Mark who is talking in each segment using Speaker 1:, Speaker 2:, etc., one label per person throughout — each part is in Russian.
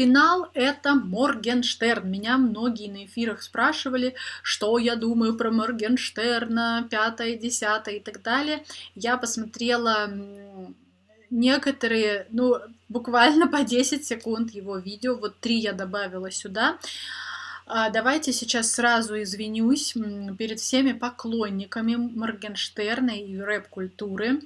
Speaker 1: Финал это Моргенштерн. Меня многие на эфирах спрашивали, что я думаю про Моргенштерна, пятое, десятое и так далее. Я посмотрела некоторые, ну, буквально по 10 секунд его видео, вот три я добавила сюда. А, давайте сейчас сразу извинюсь перед всеми поклонниками Моргенштерна и рэп-культуры.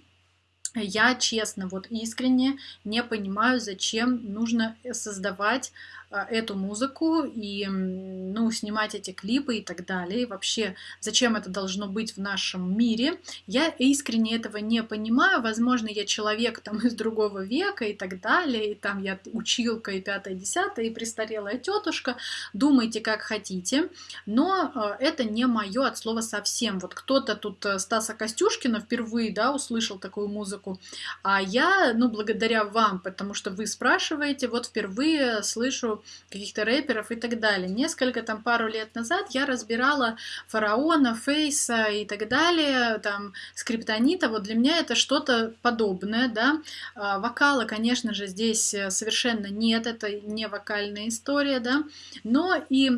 Speaker 1: Я честно, вот искренне не понимаю, зачем нужно создавать а, эту музыку и ну, снимать эти клипы и так далее. И вообще, зачем это должно быть в нашем мире? Я искренне этого не понимаю. Возможно, я человек там из другого века и так далее. И там я училка и пятая, десятая, и престарелая тетушка. Думайте, как хотите. Но а, это не мое от слова совсем. Вот кто-то тут э, Стаса Костюшкина впервые да, услышал такую музыку. А я, ну, благодаря вам, потому что вы спрашиваете, вот впервые слышу каких-то рэперов и так далее. Несколько там пару лет назад я разбирала фараона, Фейса и так далее, там скриптонита. Вот для меня это что-то подобное, да. А, вокала, конечно же, здесь совершенно нет, это не вокальная история, да. Но и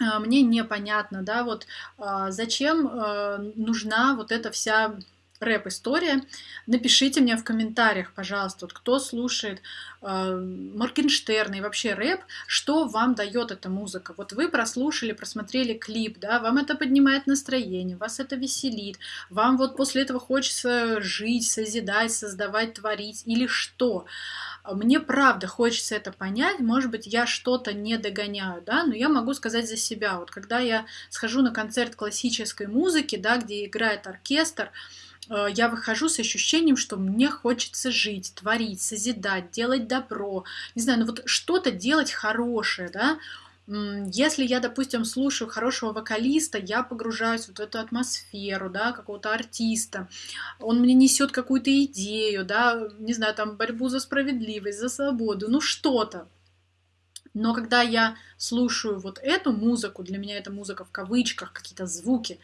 Speaker 1: а, мне непонятно, да, вот а, зачем нужна вот эта вся рэп-история. Напишите мне в комментариях, пожалуйста, вот кто слушает э, Моргенштерна и вообще рэп, что вам дает эта музыка. Вот вы прослушали, просмотрели клип, да, вам это поднимает настроение, вас это веселит, вам вот после этого хочется жить, созидать, создавать, творить или что. Мне правда хочется это понять, может быть, я что-то не догоняю, да, но я могу сказать за себя. Вот когда я схожу на концерт классической музыки, да, где играет оркестр, я выхожу с ощущением, что мне хочется жить, творить, созидать, делать добро, не знаю, ну вот что-то делать хорошее, да, если я, допустим, слушаю хорошего вокалиста, я погружаюсь в эту атмосферу, да, какого-то артиста, он мне несет какую-то идею, да, не знаю, там, борьбу за справедливость, за свободу, ну что-то. Но когда я слушаю вот эту музыку, для меня это музыка в кавычках, какие-то звуки, Э,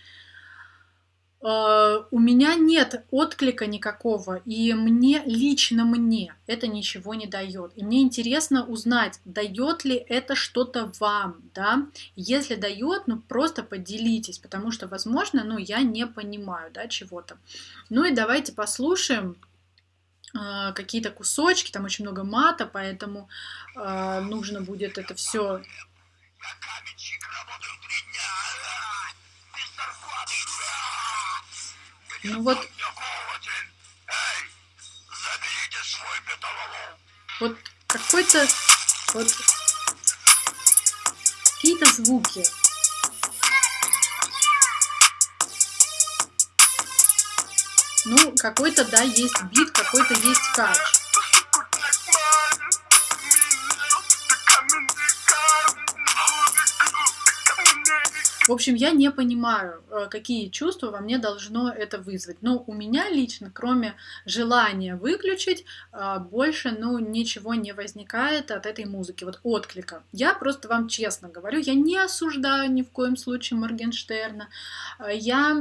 Speaker 1: у меня нет отклика никакого, и мне, лично мне, это ничего не дает. И мне интересно узнать, дает ли это что-то вам, да? Если дает, ну просто поделитесь, потому что, возможно, ну я не понимаю, да, чего-то. Ну и давайте послушаем э, какие-то кусочки, там очень много мата, поэтому э, нужно будет это все Ну вот... Вот какой-то... Вот... Какие-то звуки. Ну, какой-то, да, есть бит, какой-то есть кач. В общем, я не понимаю, э, какие чувства во мне должно это вызвать. Но у меня лично, кроме желания выключить, э, больше, ну, ничего не возникает от этой музыки, вот отклика. Я просто вам честно говорю, я не осуждаю ни в коем случае Моргенштерна. Э, я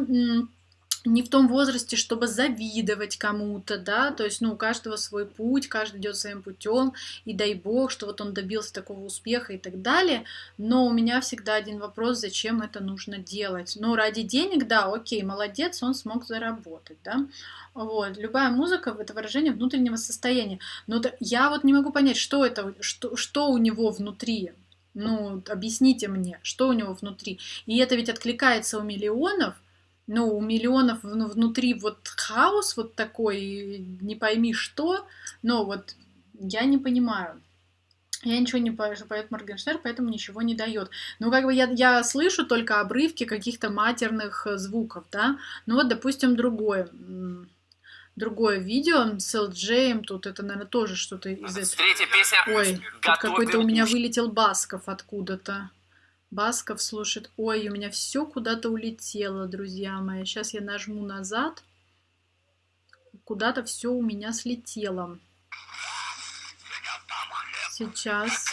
Speaker 1: не в том возрасте, чтобы завидовать кому-то, да, то есть, ну, у каждого свой путь, каждый идет своим путем, и дай бог, что вот он добился такого успеха и так далее, но у меня всегда один вопрос, зачем это нужно делать, ну, ради денег, да, окей, молодец, он смог заработать, да, вот, любая музыка — это выражение внутреннего состояния, но я вот не могу понять, что это, что, что у него внутри, ну, объясните мне, что у него внутри, и это ведь откликается у миллионов, ну, у миллионов внутри вот хаос вот такой, не пойми что, но вот я не понимаю. Я ничего не поет Моргенштерн, поэтому ничего не дает. Ну, как бы я, я слышу только обрывки каких-то матерных э, звуков, да. Ну, вот, допустим, другое. Другое видео с LJ, тут это, наверное, тоже что-то из этого. Ой, тут какой-то у меня вылетел Басков откуда-то. Басков слушает. Ой, у меня все куда-то улетело, друзья мои. Сейчас я нажму назад. Куда-то все у меня слетело. Сейчас.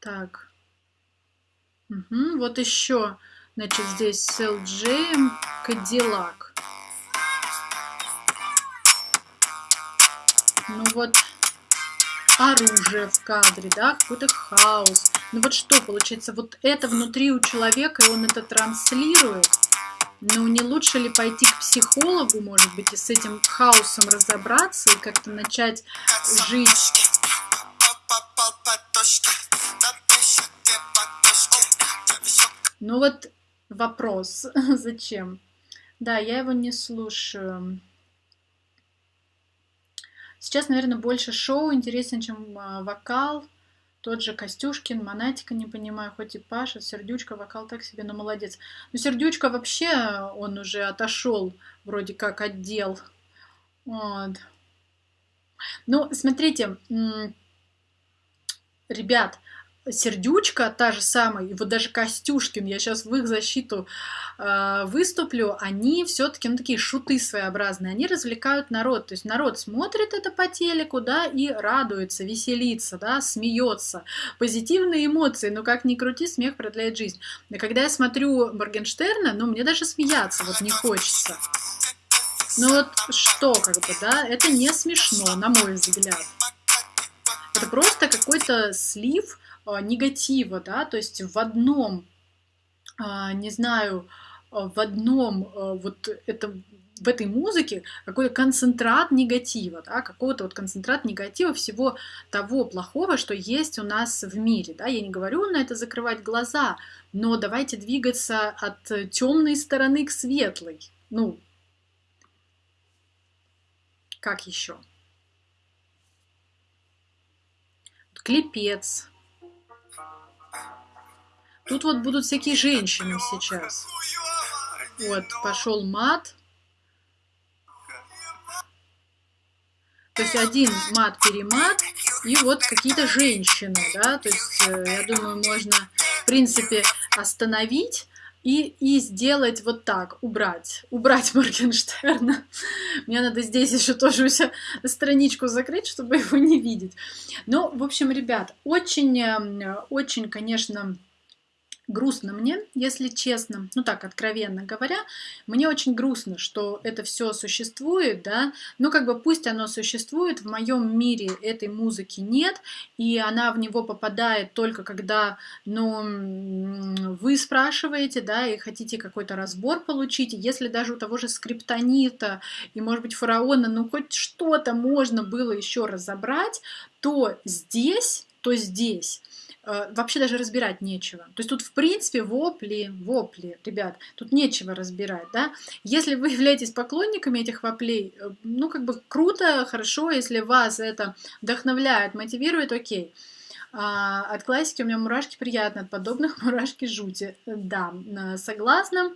Speaker 1: Так. Угу, вот еще. Значит, здесь с LJ Cadillac. Оружие в кадре, да, какой-то хаос. Ну вот что получается, вот это внутри у человека, и он это транслирует. Ну не лучше ли пойти к психологу, может быть, и с этим хаосом разобраться, и как-то начать жить Ну вот вопрос, зачем? Да, я его не слушаю. Сейчас, наверное, больше шоу интереснее, чем а, вокал. Тот же Костюшкин, Монатика, не понимаю, хоть и Паша, Сердючка, вокал так себе, но молодец. Но Сердючка вообще, он уже отошел вроде как отдел. Вот. Ну, смотрите, ребят, Сердючка та же самая, и вот даже Костюшкин, я сейчас в их защиту э, выступлю, они все-таки, ну, такие шуты своеобразные, они развлекают народ, то есть народ смотрит это по телеку, да, и радуется, веселится, да, смеется, позитивные эмоции, но как ни крути, смех продляет жизнь. И когда я смотрю Моргенштерна, ну, мне даже смеяться вот не хочется. Ну вот что, как бы, да, это не смешно, на мой взгляд. Это просто какой-то слив а, негатива, да, то есть в одном, а, не знаю, а, в одном вот это в этой музыке какой-то концентрат негатива, да, какой-то вот концентрат негатива всего того плохого, что есть у нас в мире. Да. Я не говорю на это закрывать глаза, но давайте двигаться от темной стороны к светлой. Ну, как еще? Клепец, Тут вот будут всякие женщины сейчас. Вот, пошел мат. То есть один мат-перемат, и вот какие-то женщины, да, то есть э, я думаю, можно, в принципе, остановить и, и сделать вот так, убрать, убрать Моргенштерна. Мне надо здесь еще тоже у себя страничку закрыть, чтобы его не видеть. Ну, в общем, ребят, очень, э, очень, конечно, грустно мне, если честно, ну так, откровенно говоря, мне очень грустно, что это все существует, да, но как бы пусть оно существует, в моем мире этой музыки нет, и она в него попадает только когда, ну, вы спрашиваете, да, и хотите какой-то разбор получить, если даже у того же скриптонита и, может быть, фараона, ну, хоть что-то можно было еще разобрать, то здесь, то здесь вообще даже разбирать нечего. То есть тут, в принципе, вопли, вопли, ребят, тут нечего разбирать, да. Если вы являетесь поклонниками этих воплей, э, ну, как бы круто, хорошо, если вас это вдохновляет, мотивирует, окей. А, от классики у меня мурашки приятно, от подобных мурашки жути. Да, э, согласна.